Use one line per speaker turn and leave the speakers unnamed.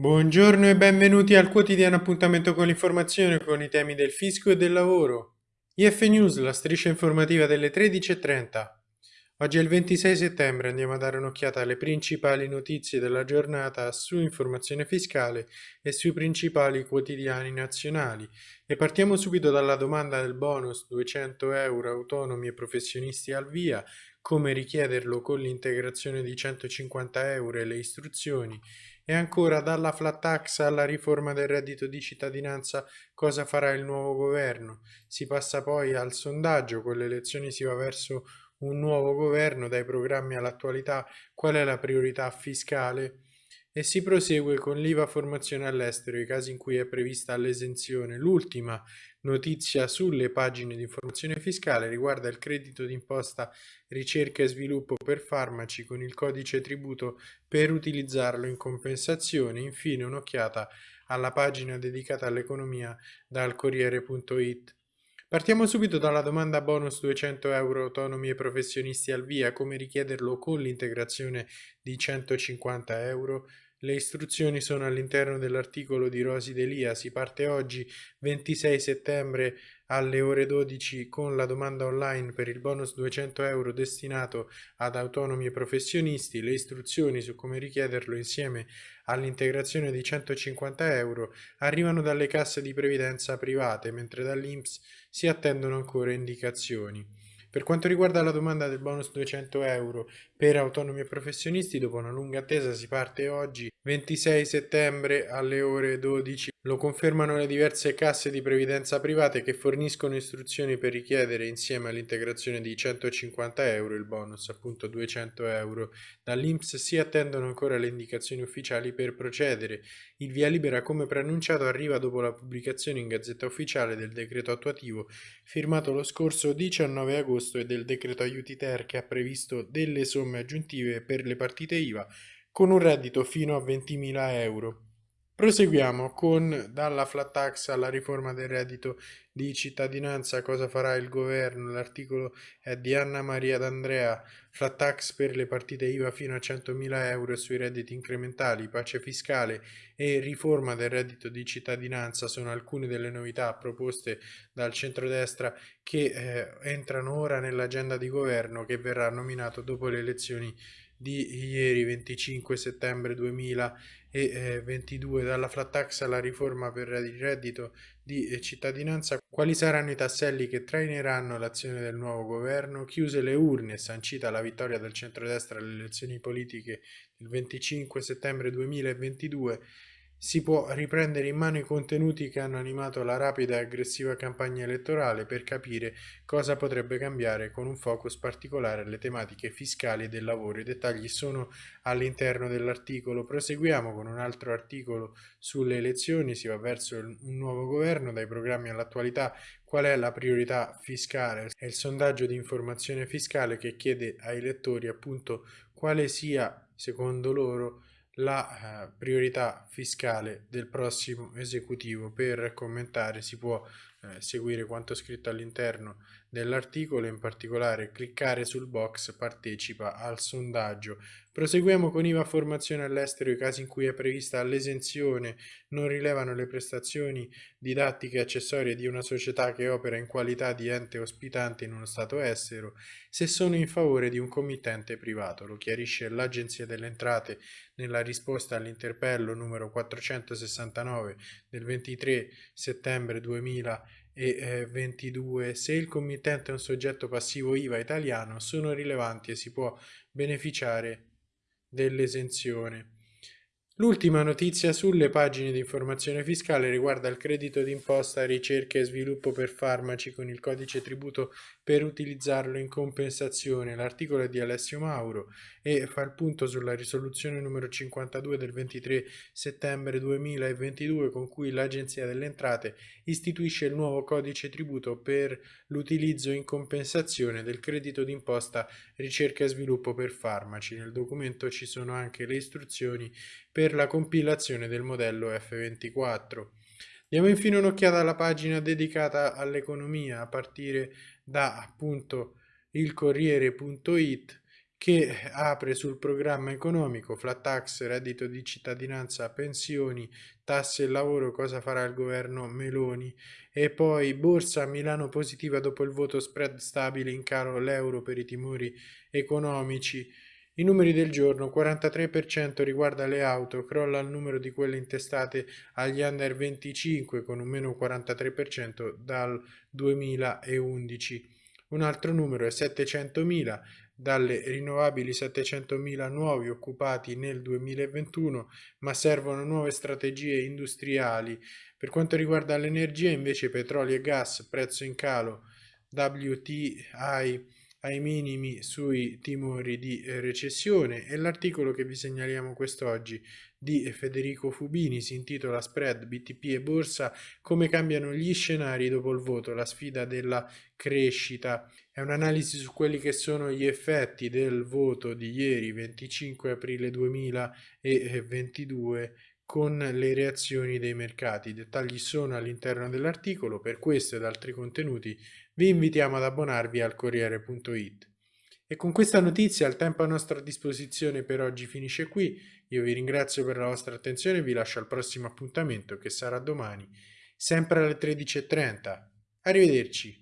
Buongiorno e benvenuti al quotidiano appuntamento con l'informazione con i temi del fisco e del lavoro. IF News, la striscia informativa delle 13.30. Oggi è il 26 settembre, andiamo a dare un'occhiata alle principali notizie della giornata su informazione fiscale e sui principali quotidiani nazionali. E partiamo subito dalla domanda del bonus 200 euro autonomi e professionisti al via, come richiederlo con l'integrazione di 150 euro e le istruzioni e ancora dalla flat tax alla riforma del reddito di cittadinanza cosa farà il nuovo governo. Si passa poi al sondaggio, con le elezioni si va verso un nuovo governo, dai programmi all'attualità, qual è la priorità fiscale e si prosegue con l'IVA formazione all'estero, i casi in cui è prevista l'esenzione. L'ultima notizia sulle pagine di informazione fiscale riguarda il credito d'imposta ricerca e sviluppo per farmaci con il codice tributo per utilizzarlo in compensazione. Infine un'occhiata alla pagina dedicata all'economia dal Corriere.it. Partiamo subito dalla domanda bonus 200 euro autonomi e professionisti al via, come richiederlo con l'integrazione di 150 euro. Le istruzioni sono all'interno dell'articolo di Rosi Delia, si parte oggi 26 settembre alle ore 12 con la domanda online per il bonus 200 euro destinato ad autonomi e professionisti, le istruzioni su come richiederlo insieme all'integrazione di 150 euro arrivano dalle casse di previdenza private, mentre dall'INPS si attendono ancora indicazioni. Per quanto riguarda la domanda del bonus 200 euro per autonomi e professionisti, dopo una lunga attesa si parte oggi 26 settembre alle ore 12. Lo confermano le diverse casse di previdenza private che forniscono istruzioni per richiedere insieme all'integrazione di 150 euro il bonus, appunto 200 euro. Dall'Inps si attendono ancora le indicazioni ufficiali per procedere. Il via libera come preannunciato arriva dopo la pubblicazione in Gazzetta Ufficiale del decreto attuativo firmato lo scorso 19 agosto e del decreto aiuti ter che ha previsto delle somme aggiuntive per le partite IVA con un reddito fino a 20.000 euro. Proseguiamo con dalla flat tax alla riforma del reddito di cittadinanza, cosa farà il governo? L'articolo è di Anna Maria D'Andrea, flat tax per le partite IVA fino a 100.000 euro sui redditi incrementali, pace fiscale e riforma del reddito di cittadinanza sono alcune delle novità proposte dal centrodestra che eh, entrano ora nell'agenda di governo che verrà nominato dopo le elezioni di ieri 25 settembre 2022 dalla flat tax alla riforma per il reddito di cittadinanza quali saranno i tasselli che traineranno l'azione del nuovo governo? Chiuse le urne sancita la vittoria del centrodestra alle elezioni politiche il 25 settembre 2022 si può riprendere in mano i contenuti che hanno animato la rapida e aggressiva campagna elettorale per capire cosa potrebbe cambiare con un focus particolare alle tematiche fiscali e del lavoro. I dettagli sono all'interno dell'articolo. Proseguiamo con un altro articolo sulle elezioni, si va verso un nuovo governo, dai programmi all'attualità, qual è la priorità fiscale? È il sondaggio di informazione fiscale che chiede ai lettori appunto quale sia, secondo loro, la eh, priorità fiscale del prossimo esecutivo. Per commentare si può eh, seguire quanto scritto all'interno dell'articolo, in particolare cliccare sul box partecipa al sondaggio. Proseguiamo con IVA formazione all'estero, i casi in cui è prevista l'esenzione non rilevano le prestazioni didattiche e accessorie di una società che opera in qualità di ente ospitante in uno stato estero, se sono in favore di un committente privato. Lo chiarisce l'Agenzia delle Entrate nella risposta all'interpello numero 469 del 23 settembre 2000 e 22 se il committente è un soggetto passivo IVA italiano sono rilevanti e si può beneficiare dell'esenzione. L'ultima notizia sulle pagine di informazione fiscale riguarda il credito d'imposta ricerca e sviluppo per farmaci con il codice tributo per utilizzarlo in compensazione. L'articolo è di Alessio Mauro e fa il punto sulla risoluzione numero 52 del 23 settembre 2022 con cui l'Agenzia delle Entrate istituisce il nuovo codice tributo per l'utilizzo in compensazione del credito d'imposta ricerca e sviluppo per farmaci. Nel documento ci sono anche le istruzioni per la compilazione del modello F24. Diamo infine un'occhiata alla pagina dedicata all'economia a partire da appunto il Corriere.it che apre sul programma economico, flat tax, reddito di cittadinanza, pensioni, tasse e lavoro, cosa farà il governo Meloni e poi borsa Milano positiva dopo il voto spread stabile in calo l'euro per i timori economici. I numeri del giorno, 43% riguarda le auto, crolla il numero di quelle intestate agli under 25 con un meno 43% dal 2011. Un altro numero è 700.000, dalle rinnovabili 700.000 nuovi occupati nel 2021, ma servono nuove strategie industriali. Per quanto riguarda l'energia, invece petrolio e gas, prezzo in calo, WTI ai minimi sui timori di recessione e l'articolo che vi segnaliamo quest'oggi di Federico Fubini si intitola Spread, BTP e Borsa, come cambiano gli scenari dopo il voto, la sfida della crescita. È un'analisi su quelli che sono gli effetti del voto di ieri 25 aprile 2022 con le reazioni dei mercati. I dettagli sono all'interno dell'articolo, per questo ed altri contenuti vi invitiamo ad abbonarvi al Corriere.it. E con questa notizia il tempo a nostra disposizione per oggi finisce qui. Io vi ringrazio per la vostra attenzione e vi lascio al prossimo appuntamento che sarà domani, sempre alle 13.30. Arrivederci.